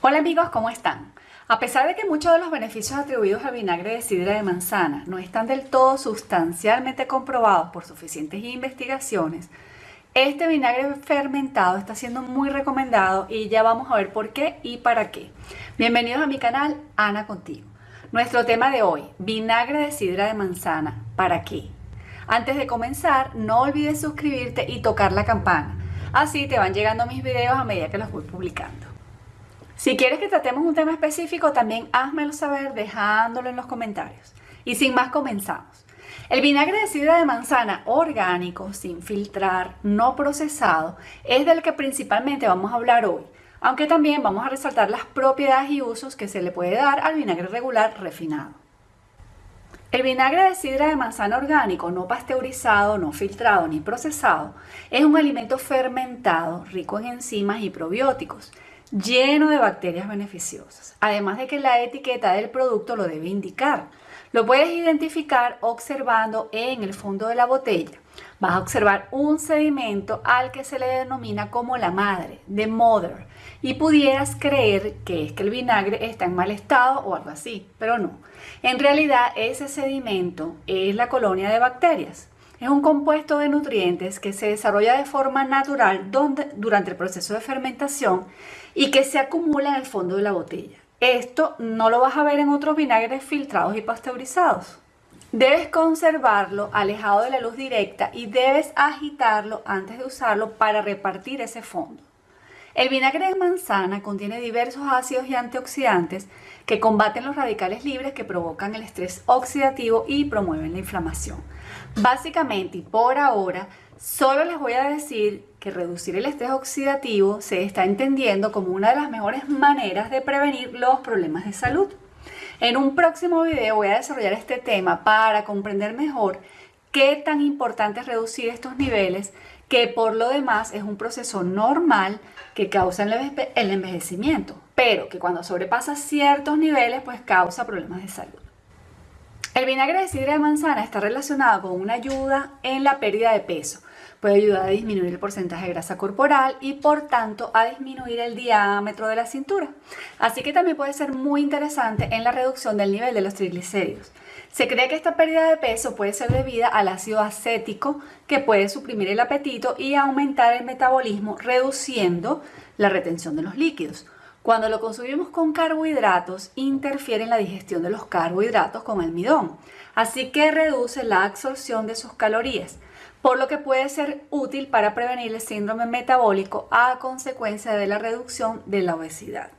Hola amigos, ¿cómo están? A pesar de que muchos de los beneficios atribuidos al vinagre de sidra de manzana no están del todo sustancialmente comprobados por suficientes investigaciones, este vinagre fermentado está siendo muy recomendado y ya vamos a ver por qué y para qué. Bienvenidos a mi canal Ana Contigo. Nuestro tema de hoy, vinagre de sidra de manzana, ¿para qué? Antes de comenzar, no olvides suscribirte y tocar la campana. Así te van llegando mis videos a medida que los voy publicando. Si quieres que tratemos un tema específico, también házmelo saber dejándolo en los comentarios. Y sin más, comenzamos. El vinagre de sidra de manzana orgánico, sin filtrar, no procesado, es del que principalmente vamos a hablar hoy, aunque también vamos a resaltar las propiedades y usos que se le puede dar al vinagre regular refinado. El vinagre de sidra de manzana orgánico, no pasteurizado, no filtrado ni procesado, es un alimento fermentado rico en enzimas y probióticos lleno de bacterias beneficiosas. Además de que la etiqueta del producto lo debe indicar. Lo puedes identificar observando en el fondo de la botella. Vas a observar un sedimento al que se le denomina como la madre, the mother, y pudieras creer que es que el vinagre está en mal estado o algo así, pero no. En realidad ese sedimento es la colonia de bacterias. Es un compuesto de nutrientes que se desarrolla de forma natural durante el proceso de fermentación y que se acumula en el fondo de la botella. Esto no lo vas a ver en otros vinagres filtrados y pasteurizados. Debes conservarlo alejado de la luz directa y debes agitarlo antes de usarlo para repartir ese fondo. El vinagre de manzana contiene diversos ácidos y antioxidantes que combaten los radicales libres que provocan el estrés oxidativo y promueven la inflamación. Básicamente y por ahora, solo les voy a decir reducir el estrés oxidativo se está entendiendo como una de las mejores maneras de prevenir los problemas de salud. En un próximo video voy a desarrollar este tema para comprender mejor qué tan importante es reducir estos niveles, que por lo demás es un proceso normal que causa el envejecimiento, pero que cuando sobrepasa ciertos niveles pues causa problemas de salud. El vinagre de sidra de manzana está relacionado con una ayuda en la pérdida de peso, puede ayudar a disminuir el porcentaje de grasa corporal y por tanto a disminuir el diámetro de la cintura. Así que también puede ser muy interesante en la reducción del nivel de los triglicéridos. Se cree que esta pérdida de peso puede ser debida al ácido acético que puede suprimir el apetito y aumentar el metabolismo reduciendo la retención de los líquidos. Cuando lo consumimos con carbohidratos, interfiere en la digestión de los carbohidratos con almidón, así que reduce la absorción de sus calorías por lo que puede ser útil para prevenir el síndrome metabólico a consecuencia de la reducción de la obesidad.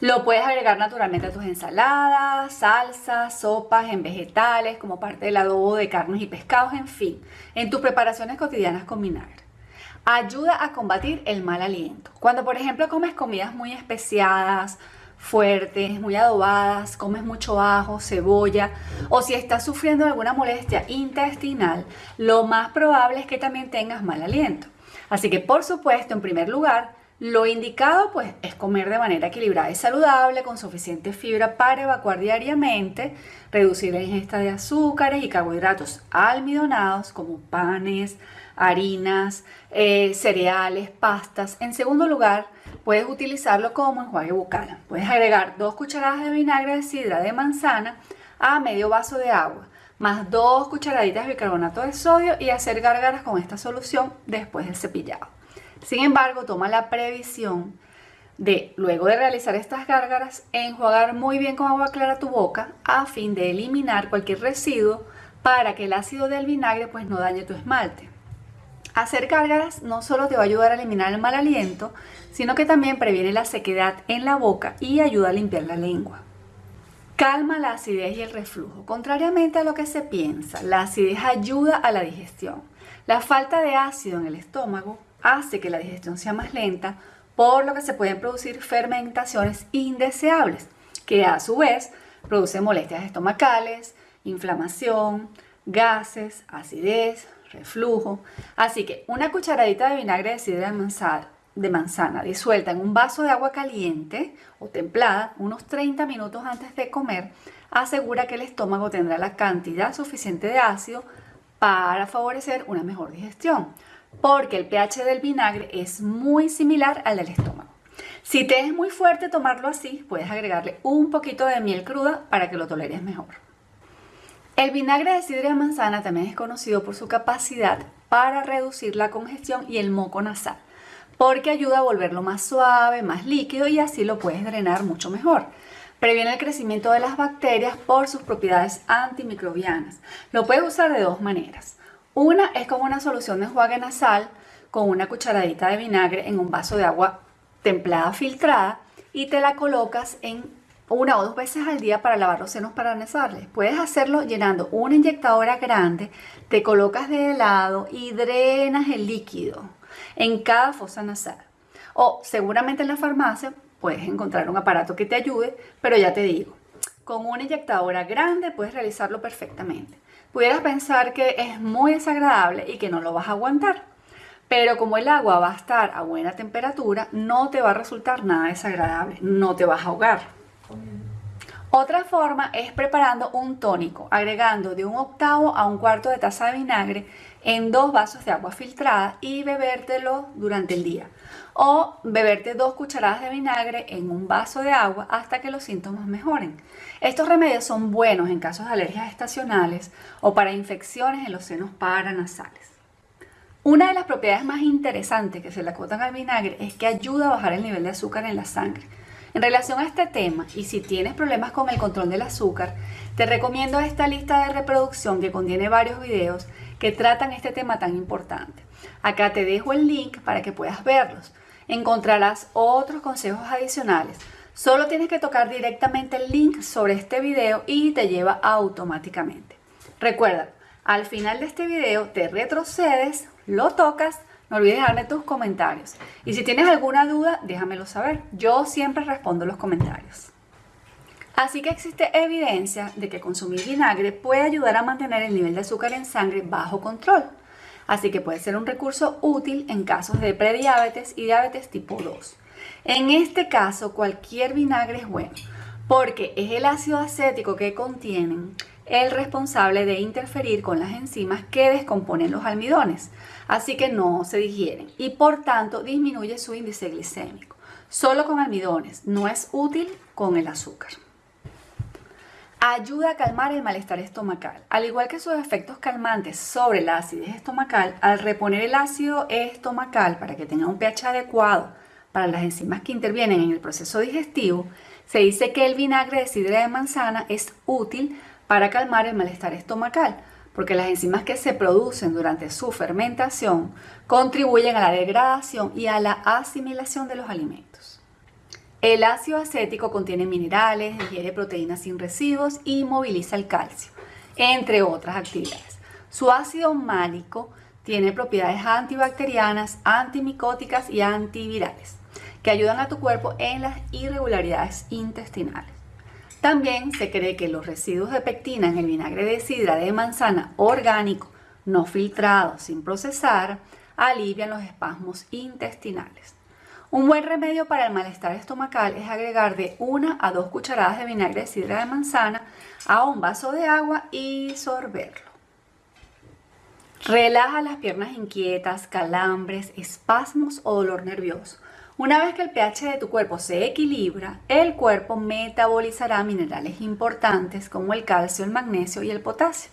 Lo puedes agregar naturalmente a tus ensaladas, salsas, sopas, en vegetales, como parte del adobo de carnes y pescados, en fin, en tus preparaciones cotidianas con vinagre. Ayuda a combatir el mal aliento. Cuando, por ejemplo, comes comidas muy especiadas, fuertes, muy adobadas, comes mucho ajo, cebolla o si estás sufriendo alguna molestia intestinal, lo más probable es que también tengas mal aliento. Así que por supuesto, en primer lugar, lo indicado pues es comer de manera equilibrada y saludable con suficiente fibra para evacuar diariamente, reducir la ingesta de azúcares y carbohidratos almidonados como panes, harinas, eh, cereales, pastas. En segundo lugar, puedes utilizarlo como enjuague bucal. Puedes agregar dos cucharadas de vinagre de sidra de manzana a medio vaso de agua, más dos cucharaditas de bicarbonato de sodio y hacer gárgaras con esta solución después del cepillado. Sin embargo, toma la previsión de, luego de realizar estas gárgaras, enjuagar muy bien con agua clara tu boca a fin de eliminar cualquier residuo para que el ácido del vinagre pues no dañe tu esmalte. Hacer gárgaras no solo te va a ayudar a eliminar el mal aliento, sino que también previene la sequedad en la boca y ayuda a limpiar la lengua. Calma la acidez y el reflujo. Contrariamente a lo que se piensa, la acidez ayuda a la digestión. La falta de ácido en el estómago hace que la digestión sea más lenta, por lo que se pueden producir fermentaciones indeseables, que a su vez producen molestias estomacales, inflamación, gases, acidez, reflujo. Así que una cucharadita de vinagre de sidra de manzana, disuelta en un vaso de agua caliente o templada unos 30 minutos antes de comer asegura que el estómago tendrá la cantidad suficiente de ácido para favorecer una mejor digestión, porque el pH del vinagre es muy similar al del estómago. Si te es muy fuerte tomarlo así, puedes agregarle un poquito de miel cruda para que lo toleres mejor. El vinagre de sidra de manzana también es conocido por su capacidad para reducir la congestión y el moco nasal, porque ayuda a volverlo más suave, más líquido y así lo puedes drenar mucho mejor. Previene el crecimiento de las bacterias por sus propiedades antimicrobianas. Lo puedes usar de dos maneras. Una es como una solución de enjuague nasal con una cucharadita de vinagre en un vaso de agua templada filtrada y te la colocas en una o dos veces al día para lavar los senos paranasales. Puedes hacerlo llenando una inyectadora grande, te colocas de lado y drenas el líquido en cada fosa nasal. O seguramente en la farmacia puedes encontrar un aparato que te ayude, pero ya te digo, con una inyectadora grande puedes realizarlo perfectamente. Pudieras pensar que es muy desagradable y que no lo vas a aguantar, pero como el agua va a estar a buena temperatura, no te va a resultar nada desagradable, no te vas a ahogar. Otra forma es preparando un tónico, agregando de un octavo a un cuarto de taza de vinagre en dos vasos de agua filtrada y bebértelo durante el día. O beberte dos cucharadas de vinagre en un vaso de agua hasta que los síntomas mejoren. Estos remedios son buenos en casos de alergias estacionales o para infecciones en los senos paranasales. Una de las propiedades más interesantes que se le acotan al vinagre es que ayuda a bajar el nivel de azúcar en la sangre en relación a este tema, y si tienes problemas con el control del azúcar, te recomiendo esta lista de reproducción que contiene varios videos que tratan este tema tan importante. Acá te dejo el link para que puedas verlos. Encontrarás otros consejos adicionales. Solo tienes que tocar directamente el link sobre este video y te lleva automáticamente. Recuerda, al final de este video te retrocedes, lo tocas no olvides dejarme tus comentarios. Y si tienes alguna duda, déjamelo saber. Yo siempre respondo los comentarios. Así que existe evidencia de que consumir vinagre puede ayudar a mantener el nivel de azúcar en sangre bajo control. Así que puede ser un recurso útil en casos de prediabetes y diabetes tipo 2. En este caso, cualquier vinagre es bueno, porque es el ácido acético que contienen el responsable de interferir con las enzimas que descomponen los almidones, así que no se digieren y por tanto disminuye su índice glicémico. Solo con almidones, no es útil con el azúcar. Ayuda a calmar el malestar estomacal. Al igual que sus efectos calmantes sobre la acidez estomacal, al reponer el ácido estomacal para que tenga un pH adecuado para las enzimas que intervienen en el proceso digestivo, se dice que el vinagre de sidra de manzana es útil para calmar el malestar estomacal, porque las enzimas que se producen durante su fermentación contribuyen a la degradación y a la asimilación de los alimentos. El ácido acético contiene minerales, digiere proteínas sin residuos y moviliza el calcio, entre otras actividades. Su ácido málico tiene propiedades antibacterianas, antimicóticas y antivirales, que ayudan a tu cuerpo en las irregularidades intestinales. También se cree que los residuos de pectina en el vinagre de sidra de manzana orgánico, no filtrado, sin procesar, alivian los espasmos intestinales. Un buen remedio para el malestar estomacal es agregar de una a dos cucharadas de vinagre de sidra de manzana a un vaso de agua y sorberlo. Relaja las piernas inquietas, calambres, espasmos o dolor nervioso. Una vez que el pH de tu cuerpo se equilibra, el cuerpo metabolizará minerales importantes como el calcio, el magnesio y el potasio.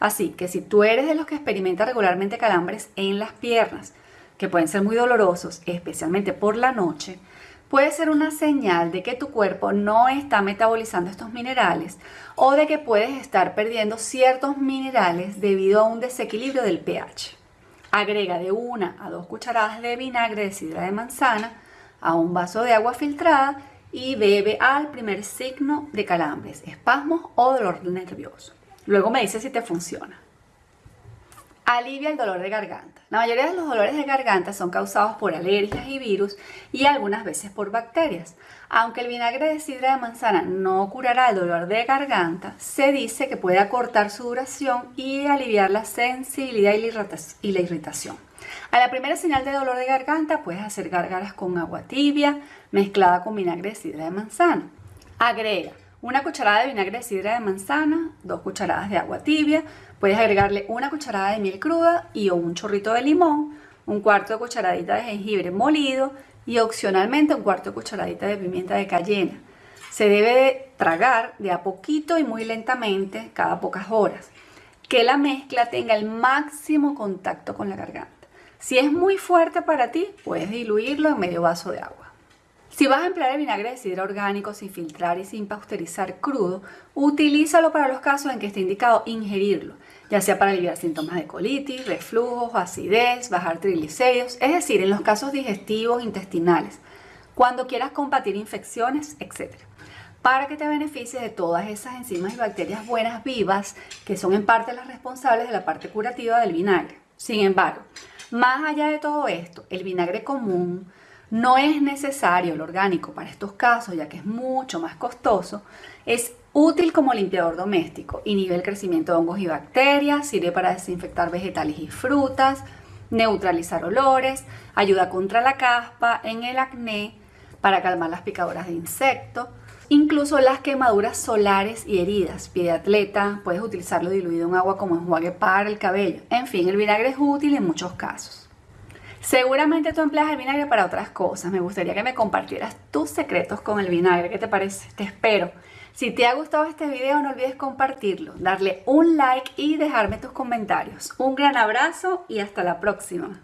Así que si tú eres de los que experimenta regularmente calambres en las piernas, que pueden ser muy dolorosos, especialmente por la noche, puede ser una señal de que tu cuerpo no está metabolizando estos minerales o de que puedes estar perdiendo ciertos minerales debido a un desequilibrio del pH. Agrega de una a dos cucharadas de vinagre de sidra de manzana a un vaso de agua filtrada y bebe al primer signo de calambres, espasmos o dolor nervioso. Luego me dice si te funciona. Alivia el dolor de garganta. La mayoría de los dolores de garganta son causados por alergias y virus y algunas veces por bacterias. Aunque el vinagre de sidra de manzana no curará el dolor de garganta, se dice que puede acortar su duración y aliviar la sensibilidad y la irritación. A la primera señal de dolor de garganta puedes hacer gárgaras con agua tibia mezclada con vinagre de sidra de manzana. Agrega una cucharada de vinagre de sidra de manzana, dos cucharadas de agua tibia, puedes agregarle una cucharada de miel cruda y o un chorrito de limón, un cuarto de cucharadita de jengibre molido y opcionalmente un cuarto de cucharadita de pimienta de cayena. Se debe tragar de a poquito y muy lentamente cada pocas horas. Que la mezcla tenga el máximo contacto con la garganta. Si es muy fuerte para ti, puedes diluirlo en medio vaso de agua. Si vas a emplear el vinagre de sidra orgánico sin filtrar y sin pasteurizar crudo, utilízalo para los casos en que esté indicado ingerirlo, ya sea para aliviar síntomas de colitis, reflujos, acidez, bajar triglicéridos, es decir, en los casos digestivos, intestinales, cuando quieras combatir infecciones, etc. Para que te beneficies de todas esas enzimas y bacterias buenas vivas que son en parte las responsables de la parte curativa del vinagre. Sin embargo, más allá de todo esto, el vinagre común, no es necesario el orgánico para estos casos, ya que es mucho más costoso. Es útil como limpiador doméstico, inhibe el crecimiento de hongos y bacterias, sirve para desinfectar vegetales y frutas, neutralizar olores, ayuda contra la caspa, en el acné, para calmar las picaduras de insectos, incluso las quemaduras solares y heridas. Pie de atleta, puedes utilizarlo diluido en agua como enjuague para el cabello. En fin, el vinagre es útil en muchos casos. Seguramente tú empleas el vinagre para otras cosas. Me gustaría que me compartieras tus secretos con el vinagre. ¿Qué te parece? Te espero. Si te ha gustado este video, no olvides compartirlo, darle un like y dejarme tus comentarios. Un gran abrazo y hasta la próxima.